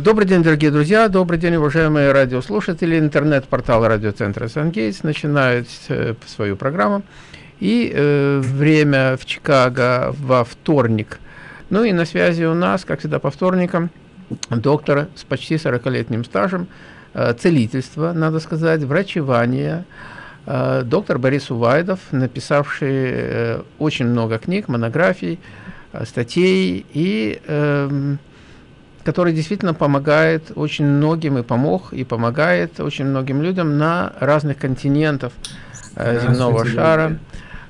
Добрый день, дорогие друзья, добрый день, уважаемые радиослушатели. Интернет-портал радиоцентра «Сангейтс» начинает э, свою программу. И э, время в Чикаго во вторник. Ну и на связи у нас, как всегда, по вторникам, доктор с почти 40-летним стажем, э, целительства, надо сказать, врачевания, э, доктор Борис Увайдов, написавший э, очень много книг, монографий, э, статей и... Э, который действительно помогает очень многим и помог, и помогает очень многим людям на разных континентах э, земного шара.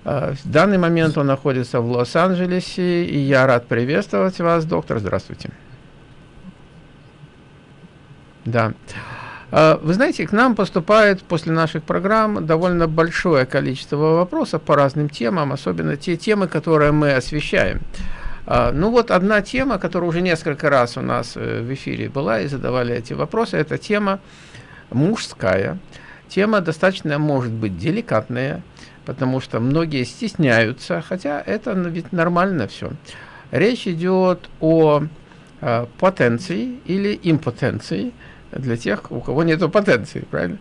Э, в данный момент он находится в Лос-Анджелесе, и я рад приветствовать вас, доктор. Здравствуйте. Да. Э, вы знаете, к нам поступает после наших программ довольно большое количество вопросов по разным темам, особенно те темы, которые мы освещаем. А, ну вот одна тема, которая уже несколько раз у нас э, в эфире была и задавали эти вопросы, это тема мужская. Тема достаточно может быть деликатная, потому что многие стесняются, хотя это ведь нормально все. Речь идет о э, потенции или импотенции, для тех, у кого нет потенции, правильно?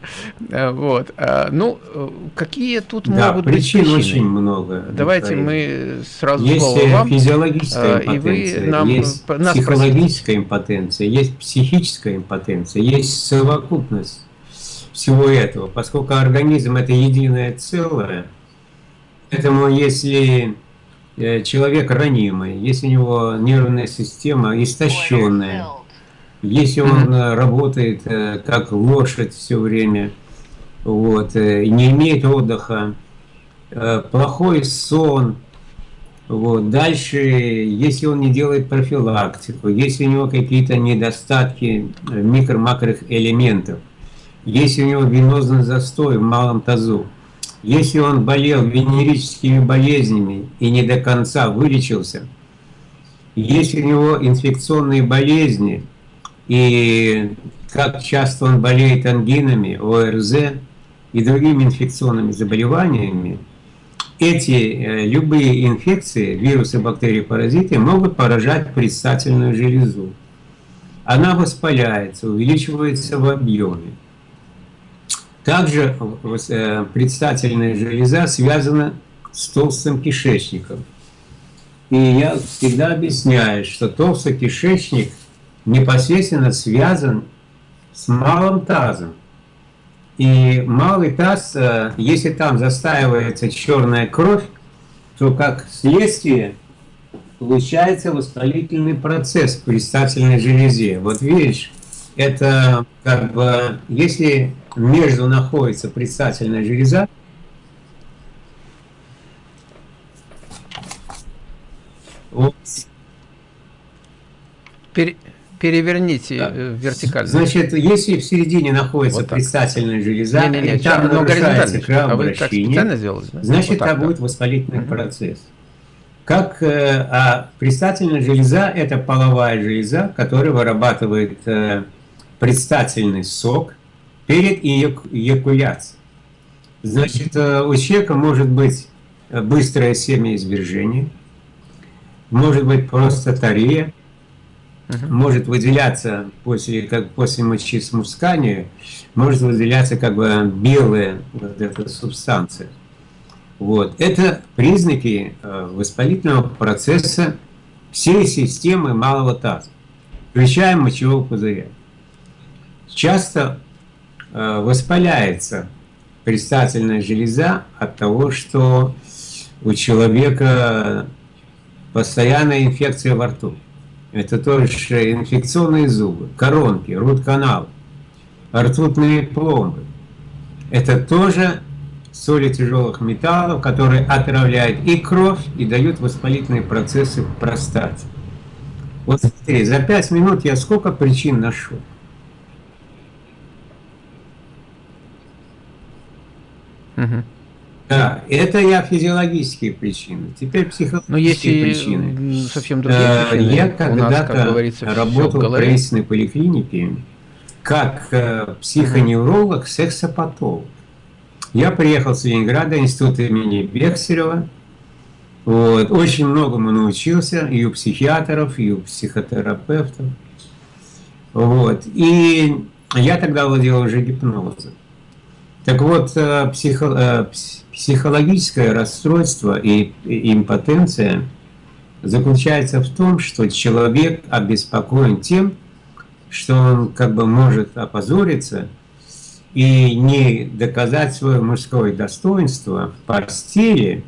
Э, вот. А, ну, э, какие тут да, могут причин быть причины? очень много. Давайте мы сразу есть вам. физиологическая импотенция, и вы нам, есть нас психологическая импотенция, есть психическая импотенция, есть совокупность всего этого. Поскольку организм – это единое целое, поэтому если э, человек ранимый, если у него нервная система истощенная, если он э, работает э, как лошадь все время, вот, э, не имеет отдыха, плохой сон, вот. Дальше, если он не делает профилактику, если у него какие-то недостатки микро-макрых элементов, если у него венозный застой в малом тазу, если он болел венерическими болезнями и не до конца вылечился, если у него инфекционные болезни, и как часто он болеет ангинами, ОРЗ и другими инфекционными заболеваниями, эти э, любые инфекции, вирусы, бактерии, паразиты могут поражать предстательную железу. Она воспаляется, увеличивается в объеме. Также э, предстательная железа связана с толстым кишечником. И я всегда объясняю, что толстый кишечник непосредственно связан с малым тазом. И малый таз, э, если там застаивается черная кровь, то как следствие получается воспалительный процесс в предстательной железе. Вот видишь, это как бы, если между находится предстательная железа, вот. Пере переверните да. Э, вертикально. Значит, если в середине находится вот предстательная железа, не, не, не, и там нарушается кровообращение, а сделали, да? значит, вот там будет воспалительный угу. процесс. Как, э, а предстательная железа – это половая железа, которая вырабатывает э, предстательный сок перед эякуляцией. Значит, э, у человека может быть быстрое семяизвержение, может быть просто тария, может выделяться после, как после мочесмускания, может выделяться как бы белая вот эта субстанция. Вот. Это признаки э, воспалительного процесса всей системы малого таза, включая мочевого пузыря. Часто э, воспаляется предстательная железа от того, что у человека постоянная инфекция во рту это тоже инфекционные зубы, коронки, рут-канал, ртутные пломбы. Это тоже соли тяжелых металлов, которые отравляют и кровь, и дают воспалительные процессы в простате. Вот смотри, за пять минут я сколько причин нашел. Угу. Да, это я физиологические причины. Теперь психологические Но есть причины. совсем другие э, причины. Я когда-то работал в правительственной поликлинике как э, психоневролог, сексопатолог. Я приехал с Ленинграда, институт имени Бехсерева. Вот. Очень многому научился и у психиатров, и у психотерапевтов. Вот. И я тогда владел уже гипнозом. Так вот, э, психо, э, психологическое расстройство и, и импотенция заключается в том, что человек обеспокоен тем, что он как бы может опозориться и не доказать свое мужское достоинство в постели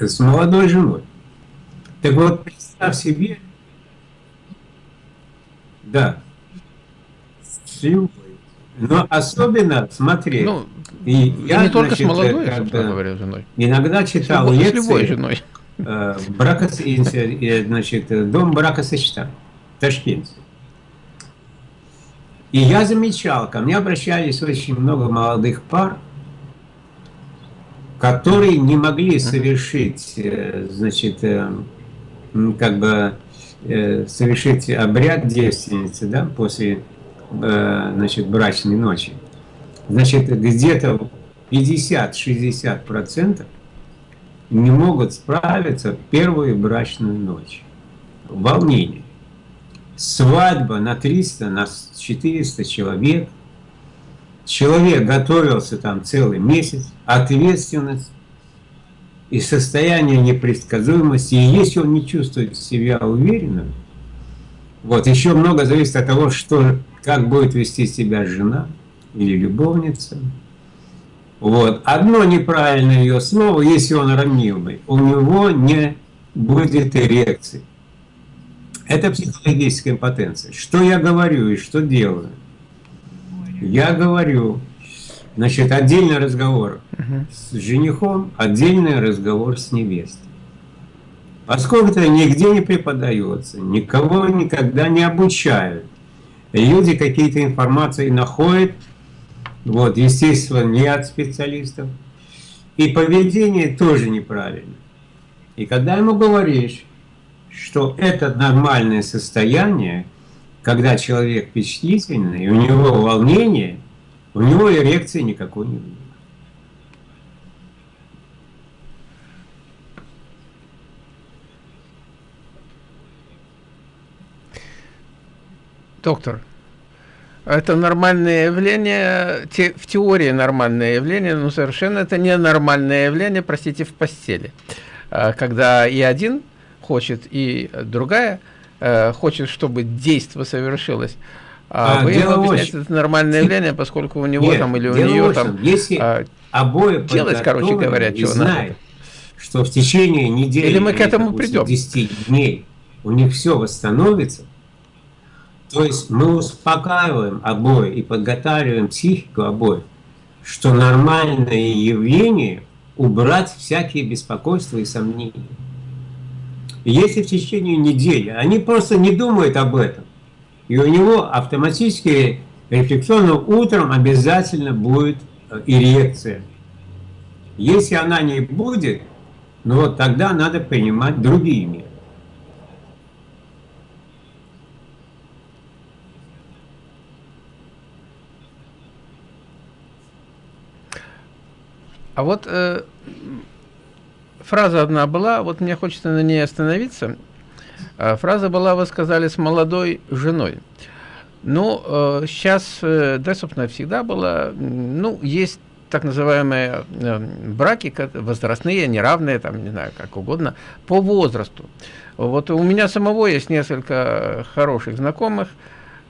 с молодой женой. Так вот, представь себе, да, с но особенно, смотри, ну, и я, не только значит, с молодой, бы, говоря, женой. Иногда читал с лекции. С любой женой. Э, бракос, значит, дом бракосочетания в Ташкенте. И я замечал, ко мне обращались очень много молодых пар, которые не могли совершить, э, значит, э, как бы совершить обряд девственницы, да, после Э, значит, брачной ночи, значит, где-то 50-60% не могут справиться в первую брачную ночь. Волнение. Свадьба на 300, на 400 человек. Человек готовился там целый месяц, ответственность и состояние непредсказуемости. И если он не чувствует себя уверенным, вот, еще много зависит от того, что как будет вести себя жена или любовница. Вот. Одно неправильное ее слово, если он ранивый, у него не будет эрекции. Это психологическая импотенция. Что я говорю и что делаю? Я говорю, значит, отдельный разговор с женихом, отдельный разговор с невестой. Поскольку это нигде не преподается, никого никогда не обучают, люди какие-то информации находят, вот, естественно, не от специалистов, и поведение тоже неправильно. И когда ему говоришь, что это нормальное состояние, когда человек впечатлительный, у него волнение, у него эрекции никакой не будет. Доктор, это нормальное явление, те, в теории нормальное явление, но совершенно это не нормальное явление, простите, в постели. А, когда и один хочет, и другая э, хочет, чтобы действие совершилось. А, а вы ему объясняете, это нормальное явление, поскольку у него Нет, там или у нее там... Если а, обои делать, короче говоря, что знает, что в течение недели... Или мы к этому придем. 10 дней у них все восстановится, то есть мы успокаиваем обои и подготавливаем психику обоих, что нормальное явление убрать всякие беспокойства и сомнения. если в течение недели они просто не думают об этом, и у него автоматически рефлексионно утром обязательно будет э, эрекция. Если она не будет, ну вот тогда надо принимать другие меры. А вот э, фраза одна была, вот мне хочется на ней остановиться. А, фраза была, вы сказали, с молодой женой. Ну, э, сейчас, э, да, собственно, всегда было, ну, есть так называемые э, браки возрастные, неравные, там, не знаю, как угодно, по возрасту. Вот у меня самого есть несколько хороших знакомых,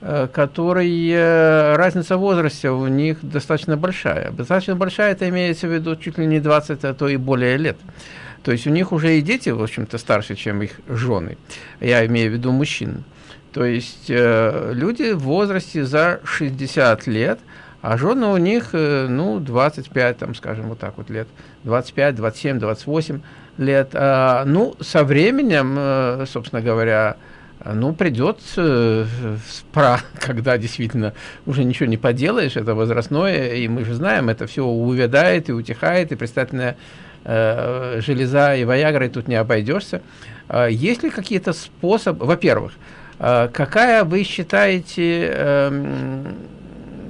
Э, которые разница в возрасте у них достаточно большая. Достаточно большая, это имеется в виду чуть ли не 20, а то и более лет. То есть у них уже и дети, в общем-то, старше, чем их жены. Я имею в виду мужчин. То есть э, люди в возрасте за 60 лет, а жены у них, э, ну, 25, там, скажем, вот так вот лет, 25, 27, 28 лет. А, ну, со временем, э, собственно говоря, ну, придет э, пора, когда действительно уже ничего не поделаешь, это возрастное, и мы же знаем, это все увядает и утихает, и предстательная э, железа и виагрой тут не обойдешься. Э, есть ли какие-то способы, во-первых, э, какая вы считаете э,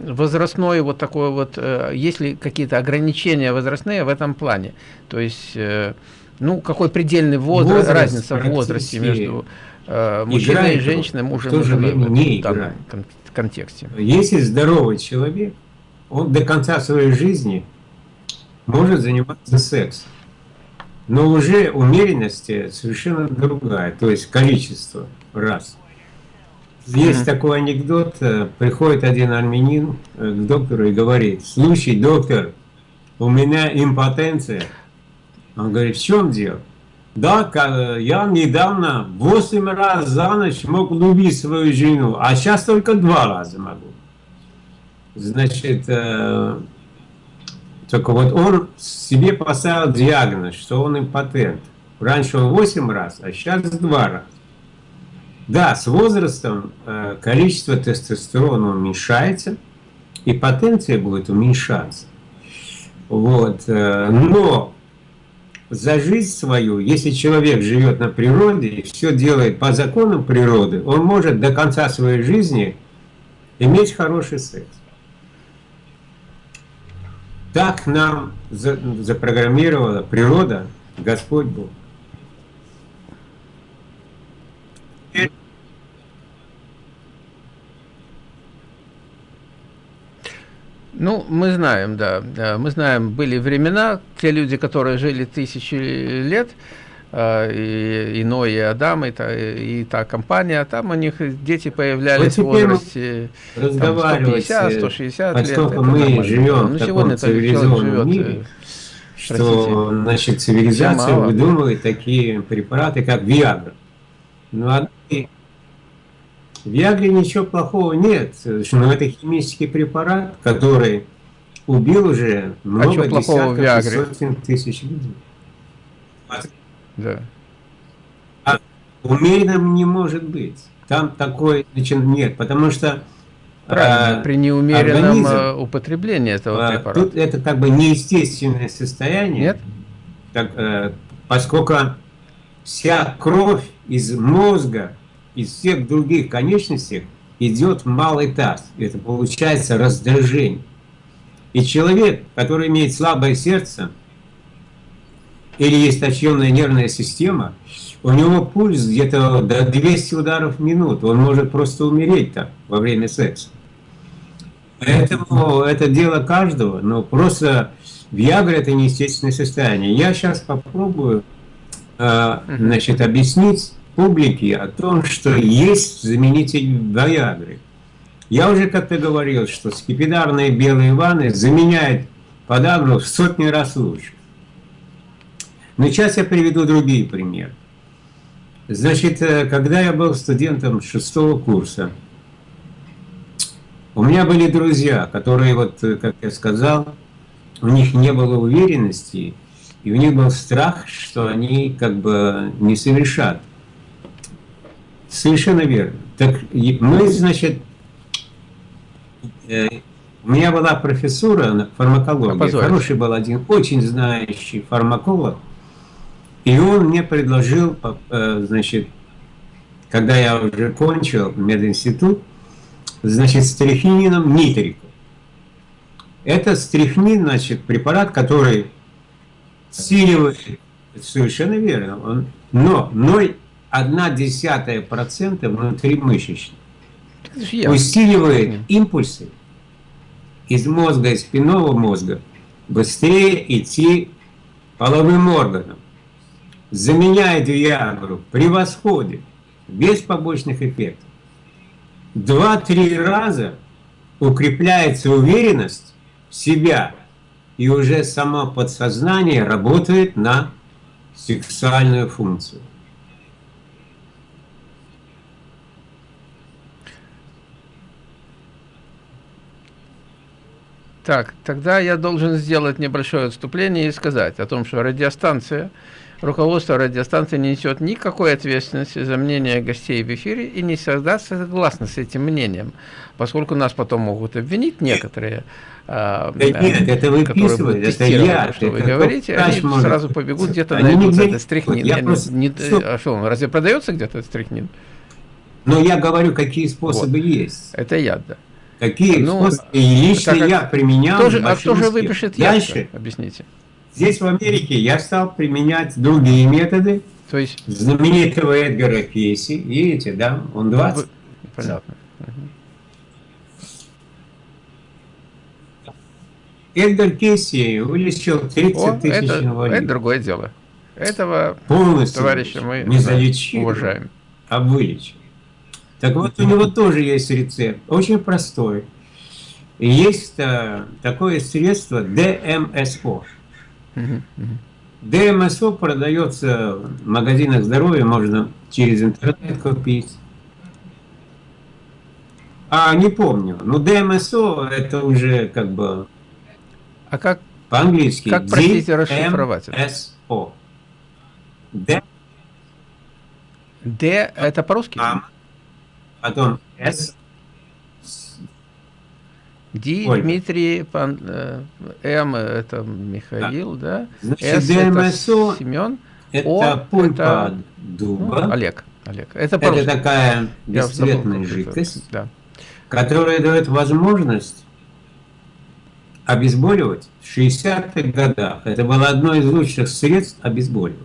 возрастной вот такой вот, э, есть ли какие-то ограничения возрастные в этом плане? То есть, э, ну, какой предельный возраст, возраст разница в возрасте между э, мужчина и женщина, мужем в то же время не играет. контексте. Если здоровый человек, он до конца своей жизни может заниматься сексом. Но уже умеренность совершенно другая, то есть количество раз. Есть mm -hmm. такой анекдот, э, приходит один армянин э, к доктору и говорит, слушай, доктор, у меня импотенция. Он говорит, в чем дело? Да, я недавно 8 раз за ночь мог любить свою жену, а сейчас только два раза могу. Значит, э, только вот он себе поставил диагноз, что он импотент. Раньше он 8 раз, а сейчас 2 раза. Да, с возрастом э, количество тестостерона уменьшается, и потенция будет уменьшаться. Вот. Э, но за жизнь свою, если человек живет на природе и все делает по законам природы, он может до конца своей жизни иметь хороший секс. Так нам запрограммировала природа, Господь Бог. Ну, мы знаем, да, мы знаем, были времена, те люди, которые жили тысячи лет, а, и, и Ной, и Адам, и та, и та компания, там у них дети появлялись вот в возрасте там, 150, 160 лет. Поскольку мы нормально. живем ну, в таком цивилизованном мире, э, что, простите, значит, цивилизация выдумывает такие препараты, как Виагра. Ну, а в Виагре ничего плохого нет, но это химический препарат, который убил уже а много а десятков сотен тысяч людей. Да. А умеренным не может быть. Там такой значит, нет, потому что Правильно, а, при неумеренном организм, а, употреблении этого а, препарата. Тут это как бы неестественное состояние. Нет? Так, а, поскольку вся кровь из мозга, из всех других конечностей идет малый таз. Это получается раздражение. И человек, который имеет слабое сердце, или есть истощенная нервная система, у него пульс где-то до 200 ударов в минуту, он может просто умереть там во время секса. Поэтому это дело каждого, но просто Виагра это неестественное состояние. Я сейчас попробую э, значит, объяснить публике о том, что есть заменитель Виагры. Я уже как-то говорил, что скипидарные белые ванны заменяют подагру в сотни раз лучше. Но сейчас я приведу другие примеры. Значит, э, когда я был студентом шестого курса, у меня были друзья, которые, вот, э, как я сказал, у них не было уверенности, и у них был страх, что они как бы не совершат. Совершенно верно. Так мы, значит, э, у меня была профессура фармакологии, хороший был один, очень знающий фармаколог, и он мне предложил, э, значит, когда я уже кончил мединститут, значит, стрихнином нитрику. Это стрихнин, значит, препарат, который усиливает, совершенно верно, он, но 0,1% внутримышечно усиливает импульсы из мозга, из спинного мозга, быстрее идти половым органам заменяет Виагру при восходе, без побочных эффектов. Два-три раза укрепляется уверенность в себя, и уже само подсознание работает на сексуальную функцию. Так, тогда я должен сделать небольшое отступление и сказать о том, что радиостанция руководство радиостанции не несет никакой ответственности за мнение гостей в эфире и не всегда согласно с этим мнением, поскольку нас потом могут обвинить некоторые, а, да нет, это вы которые это я, что это вы говорите, они может... сразу побегут где-то найдут этот стрихнин. Вот просто... не, а что, он разве продается где-то стрихнин? Но я говорю, какие способы вот. есть. Это яд, да. Какие ну, способы? И лично я применял. Кто же, а кто же выпишет? Дальше. Объясните. Здесь, в Америке, я стал применять другие методы. То есть... Знаменитого Эдгара Кейси, видите, да? Он 20. Понятно. Эдгар Кейси вылечил 30 О, тысяч это, инвалидов. Это другое дело. Этого Полностью товарища мы не залечили, уважаем. А вылечил. Так вот, у него тоже есть рецепт, очень простой. Есть а, такое средство ДМСО. ДМСО продается в магазинах здоровья, можно через интернет купить. А, не помню. Ну, ДМСО это уже как бы... А как? По-английски. Как, простите, расшифровать это? ДМСО. Д. Д это по-русски? А, потом С. Ди, Ольга. Дмитрий, пан, э, М это Михаил, да? да? Значит, ДМСО Семен. Это О, пульпа это, дуба. Ну, Олег. Олег. Это, это такая бесцветная жидкость, да. которая дает возможность обезболивать в 60-х годах. Это было одно из лучших средств обезболивать.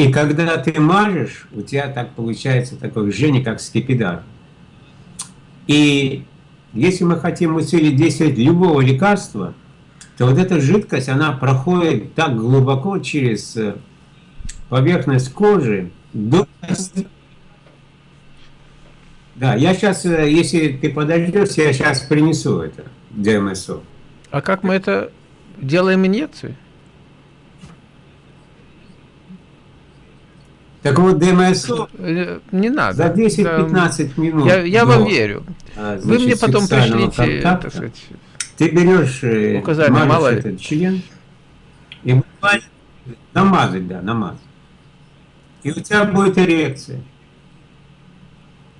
И когда ты мажешь, у тебя так получается такое жжение, как скипидар. И если мы хотим усилить действие любого лекарства, то вот эта жидкость, она проходит так глубоко через э, поверхность кожи до... Да, я сейчас, э, если ты подождешь, я сейчас принесу это, ДМСО. А как мы это делаем инъекции? Так вот, ДМСО э, не надо. За 10-15 минут. Я, я вам верю. А, значит, Вы мне потом пришлите, так сказать, ты берешь, э, указание, мало этот член и намазать, да, намазать. И у тебя будет эрекция.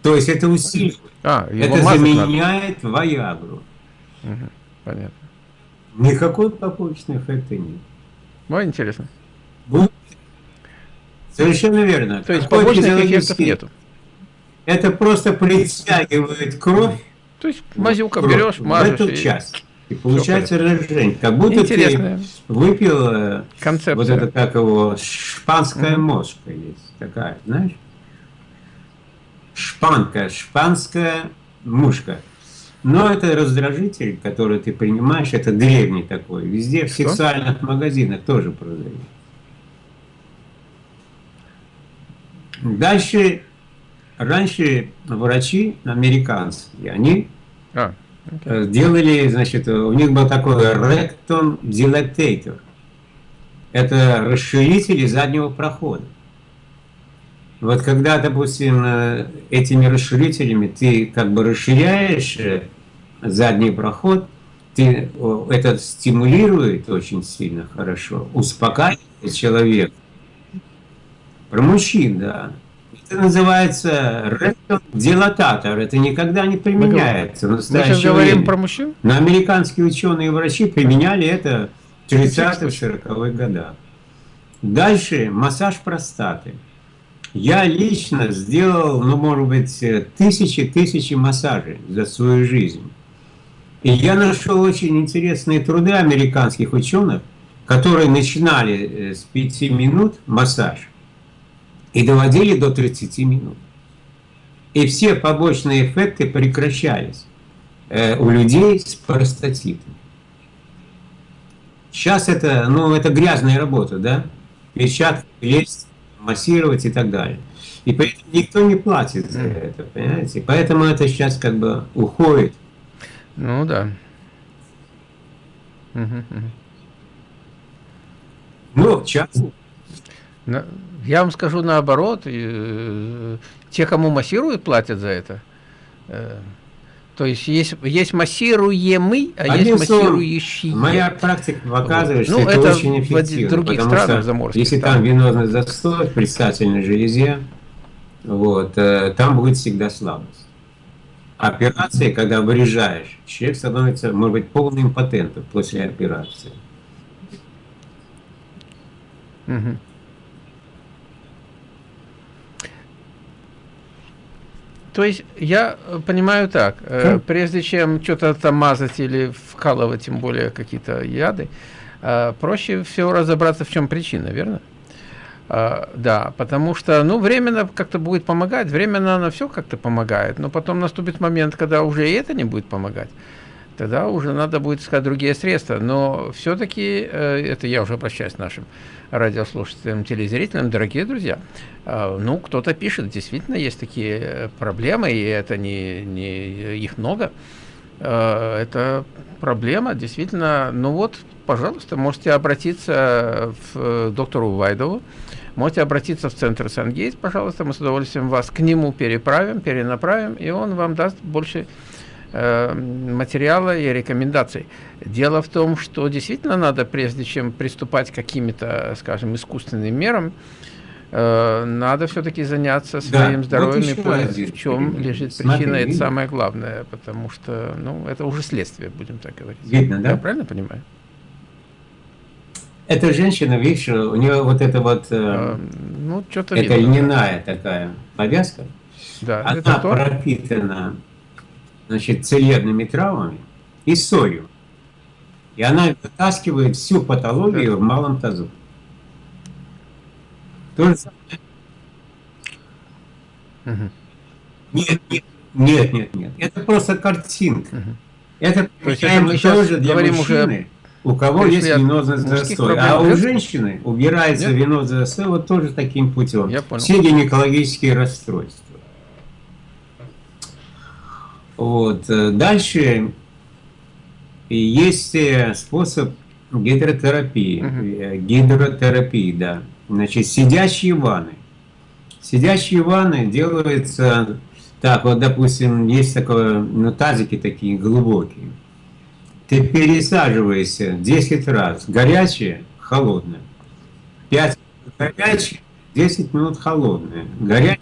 То есть это усиливает. А, это заменяет надо. Виагру. Угу, понятно. Никакой побочного эффекта нет. Ну, интересно. Будет Совершенно верно. То есть побочных эффектов нету. Это просто притягивает кровь. То есть мазюка берешь, мажешь. В эту часть. И получается разжижение. Как будто Интересная. ты выпил Концепция. вот это, как его, шпанская mm мошка есть такая, знаешь? Шпанка, шпанская мушка. Но это раздражитель, который ты принимаешь, это древний такой. Везде в Что? сексуальных магазинах тоже продают. Дальше, раньше врачи американские, они а, okay. делали, значит, у них был такой rectum dilator. Это расширители заднего прохода. Вот когда, допустим, этими расширителями ты как бы расширяешь э, задний проход, ты, это стимулирует очень сильно хорошо, успокаивает человека. Про мужчин, да. Это называется дилататор. Это никогда не применяется. Мы, мы сейчас говорим время. про мужчин? Но американские ученые и врачи применяли это в 30-40-х годах. Дальше массаж простаты. Я лично сделал, ну, может быть, тысячи-тысячи массажей за свою жизнь. И я нашел очень интересные труды американских ученых, которые начинали э, с 5 минут массаж и доводили до 30 минут. И все побочные эффекты прекращались э, у людей с простатитом. Сейчас это, ну, это грязная работа, да? Перчатки лезть, массировать и так далее. И поэтому никто не платит за это, понимаете? Поэтому это сейчас как бы уходит. Ну да. Ну, часто. Я вам скажу наоборот, э, те, кому массируют, платят за это. Э, то есть есть, есть массируемый, а Одним есть массирующий. Моя практика показывает, вот. что ну, это, это очень эффективно. В других странах заморских. Если там, там венозный застой в предстательной железе, вот, э, там будет всегда слабость. Операции, когда вырежаешь, человек становится, может быть, полным импотентом после операции. Угу. То есть я э, понимаю так, э, прежде чем что-то там мазать или вкалывать, тем более какие-то яды, э, проще всего разобраться, в чем причина, верно? Uh, да, потому что, ну, временно как-то будет помогать, временно оно все как-то помогает, но потом наступит момент, когда уже и это не будет помогать. Тогда уже надо будет искать другие средства. Но все-таки, uh, это я уже обращаюсь к нашим радиослушателям, телезрителям, дорогие друзья, uh, ну, кто-то пишет, действительно есть такие проблемы, и это не, не их много. Это проблема, действительно, ну вот, пожалуйста, можете обратиться в доктору Вайдову, можете обратиться в центр Сангейт, пожалуйста, мы с удовольствием вас к нему переправим, перенаправим, и он вам даст больше э, материала и рекомендаций. Дело в том, что действительно надо, прежде чем приступать к каким-то, скажем, искусственным мерам, э, надо все-таки заняться своим да, здоровьем вот и понять, в чем лежит причина, Смотри, это видно? самое главное, потому что, ну, это уже следствие, будем так говорить. Видно, да? Я правильно понимаю? Эта женщина, видишь, у нее вот это вот, э, а, ну, что-то это видно, льняная да. такая повязка, да, она это пропитана, значит, целебными травмами и солью. И она вытаскивает всю патологию в малом тазу. То же Угу. Нет, нет, нет, нет, нет. Это просто картинка. Угу. Это, То есть это мы тоже для мужчины. Уже у кого есть венозный застой. А у женщины убирается венозный застой вот тоже таким путем. Все гинекологические расстройства. Вот. Э, дальше есть э, способ гидротерапии. Угу. Гидротерапии, да. Значит, сидящие ванны. Сидящие ванны делаются так, вот, допустим, есть такое, ну, тазики такие глубокие. Ты пересаживаешься 10 раз. Горячее, холодное. 5 минут горячее, 10 минут холодное. Горячее.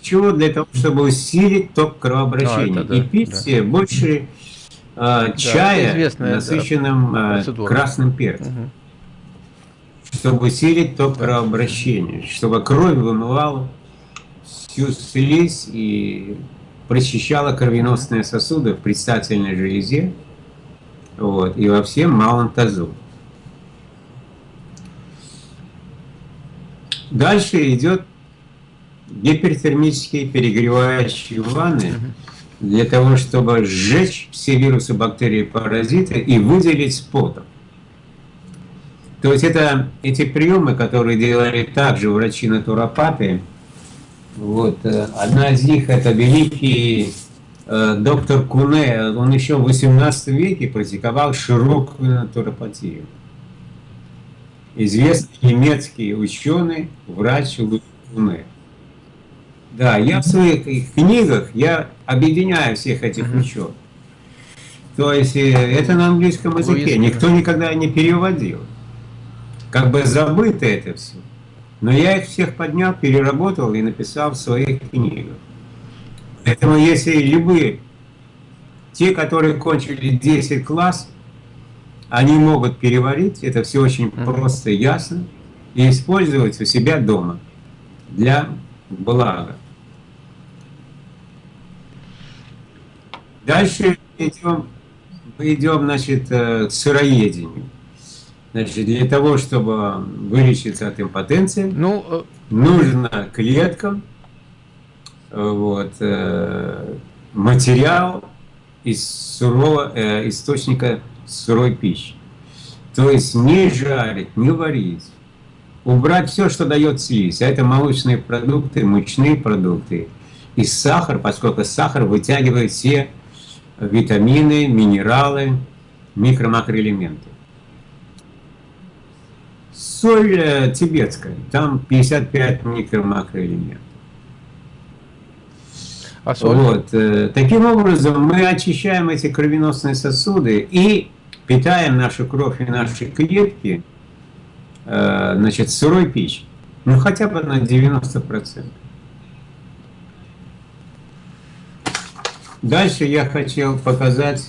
Чего? Для того, чтобы усилить ток кровообращения. А, да, и пить да. больше а, чая, известная, насыщенным да, а, красным перцем. Угу. Чтобы усилить ток да. кровообращения. Чтобы кровь вымывала всю слизь и прочищала кровеносные сосуды в предстательной железе вот, и во всем малом тазу. Дальше идет гипертермические перегревающие ванны для того, чтобы сжечь все вирусы, бактерии, паразиты и выделить с потом. То есть это эти приемы, которые делали также врачи-натуропаты, вот. Э, одна из них это великий э, доктор Куне. Он еще в 18 веке практиковал широкую натуропатию. Известный немецкий ученый, врач Куне. Да, я в своих книгах я объединяю всех этих ученых. То есть э, это на английском языке. Никто никогда не переводил. Как бы забыто это все. Но я их всех поднял, переработал и написал в своих книгах. Поэтому если любые, те, которые кончили 10 класс, они могут переварить, это все очень просто и ясно, и использовать у себя дома для блага. Дальше идем, мы идем значит, э, к сыроедению. Значит, для того, чтобы вылечиться от импотенции, ну, э, нужно клеткам вот, э, материал из сурого, э, источника сырой пищи. То есть не жарить, не варить. Убрать все, что дает слизь. А это молочные продукты, мучные продукты. И сахар, поскольку сахар вытягивает все витамины, минералы, микро-макроэлементы. Соль э, тибетская, там 55 микро-макроэлементов. А соль? Вот. Э, таким образом, мы очищаем эти кровеносные сосуды и питаем нашу кровь и наши клетки э, значит, сырой пищей. Ну, хотя бы на 90%. Дальше я хотел показать,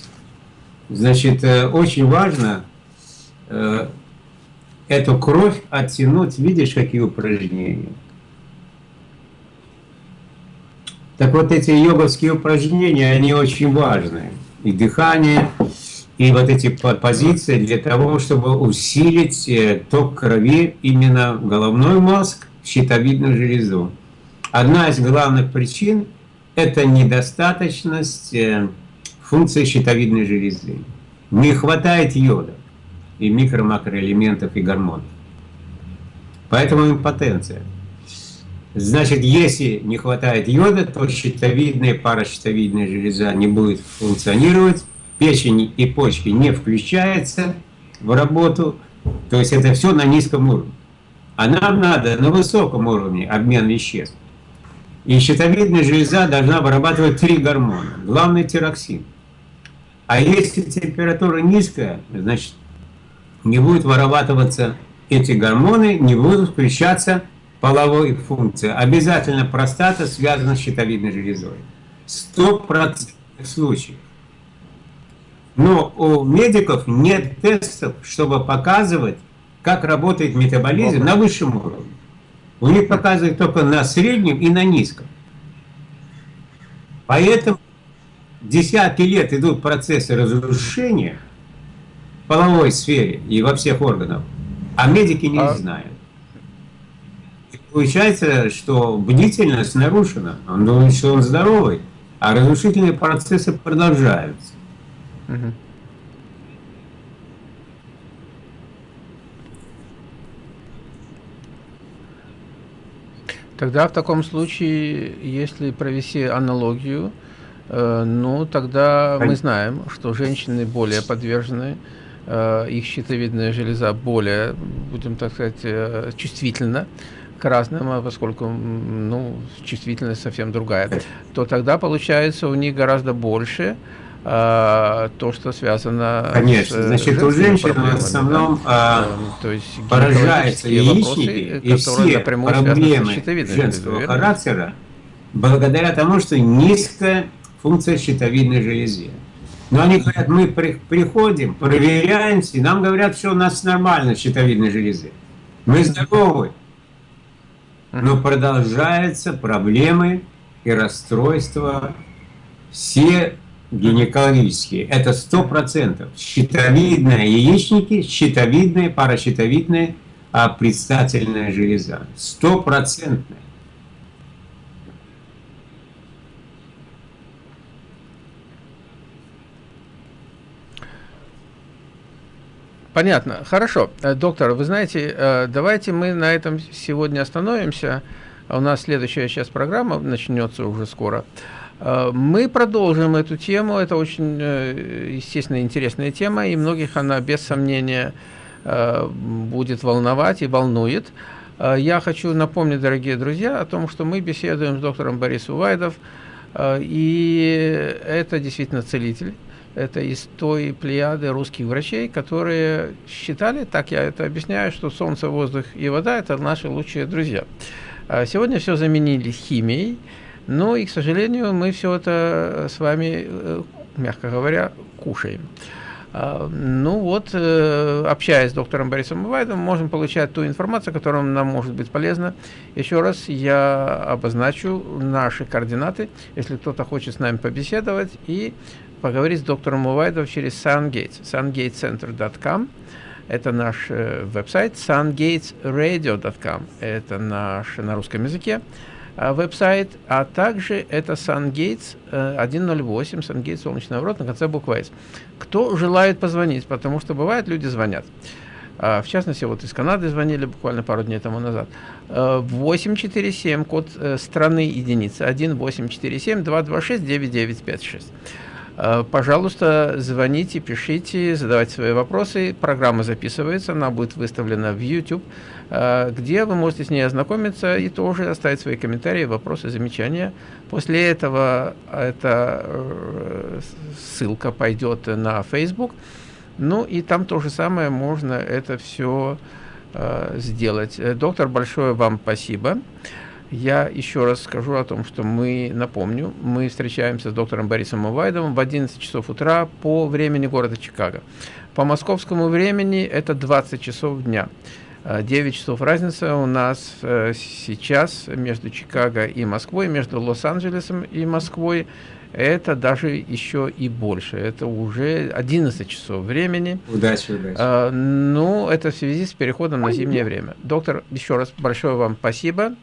значит, очень важно эту кровь оттянуть, видишь, какие упражнения. Так вот эти йоговские упражнения, они очень важны. И дыхание, и вот эти позиции для того, чтобы усилить э, ток крови именно в головной мозг, щитовидную железу. Одна из главных причин – это недостаточность э, функции щитовидной железы. Не хватает йода и микро-макроэлементов и гормонов. Поэтому импотенция. Значит, если не хватает йода, то щитовидная, паращитовидная железа не будет функционировать, печень и почки не включаются в работу, то есть это все на низком уровне. А нам надо на высоком уровне обмен веществ. И щитовидная железа должна вырабатывать три гормона. Главный тироксин. А если температура низкая, значит, не будет вырабатываться эти гормоны, не будут включаться половой функции. Обязательно простата связана с щитовидной железой. Сто процентов случаев. Но у медиков нет тестов, чтобы показывать, как работает метаболизм на высшем уровне. У них показывают только на среднем и на низком. Поэтому десятки лет идут процессы разрушения в половой сфере и во всех органах, а медики не а... знают. И получается, что бдительность нарушена. Он думает, что он здоровый, а разрушительные процессы продолжаются. Угу. Тогда в таком случае, если провести аналогию, э, ну тогда мы знаем, что женщины более подвержены, э, их щитовидная железа более, будем так сказать, э, чувствительна к разным, а поскольку ну, чувствительность совсем другая, то тогда получается у них гораздо больше а, то, что связано Конечно, с значит, у женщин в основном да? а, то есть поражаются яичники и все проблемы женского характера благодаря тому, что низкая функция щитовидной железы. Но они говорят, мы при, приходим, проверяемся, и нам говорят, что у нас нормально щитовидной железы. Мы здоровы. Но продолжаются проблемы и расстройства все гинекологические, это 100%. Щитовидная яичники, щитовидная, паращитовидная, а предстательная железа. Стопроцентная. Понятно. Хорошо. Э, доктор, вы знаете, э, давайте мы на этом сегодня остановимся. У нас следующая сейчас программа начнется уже скоро. Э, мы продолжим эту тему. Это очень, э, естественно, интересная тема, и многих она, без сомнения, э, будет волновать и волнует. Я хочу напомнить, дорогие друзья, о том, что мы беседуем с доктором Борисом Вайдов, и это действительно целитель. Это из той плеяды русских врачей, которые считали, так я это объясняю, что солнце, воздух и вода – это наши лучшие друзья. Сегодня все заменили химией, ну и, к сожалению, мы все это с вами, э, мягко говоря, кушаем. А, ну вот, э, общаясь с доктором Борисом Бывайдом, можем получать ту информацию, которая нам может быть полезна. Еще раз я обозначу наши координаты, если кто-то хочет с нами побеседовать и поговорить с доктором Бывайдом через SunGates, sungatecenter.com. Это наш э, веб-сайт, sungatesradio.com, это наш на русском языке. А, веб-сайт, а также это SunGates 108, SunGates солнечный ворот на конце буквы S. Кто желает позвонить, потому что бывает, люди звонят. А, в частности, вот из Канады звонили буквально пару дней тому назад. 847, а, код э, страны единицы, 1847 226 9956. Пожалуйста, звоните, пишите, задавайте свои вопросы. Программа записывается, она будет выставлена в YouTube. Э, где вы можете с ней ознакомиться и тоже оставить свои комментарии, вопросы, замечания. После этого эта э, ссылка пойдет на Facebook, ну и там то же самое можно это все э, сделать. Доктор, большое вам спасибо. Я еще раз скажу о том, что мы, напомню, мы встречаемся с доктором Борисом Увайдовым в 11 часов утра по времени города Чикаго. По московскому времени это 20 часов дня. 9 часов разница у нас э, сейчас между Чикаго и Москвой, между Лос-Анджелесом и Москвой. это даже еще и больше. Это уже 11 часов времени. Удачи, удачи. А, ну, это в связи с переходом на зимнее время. Доктор, еще раз большое вам спасибо.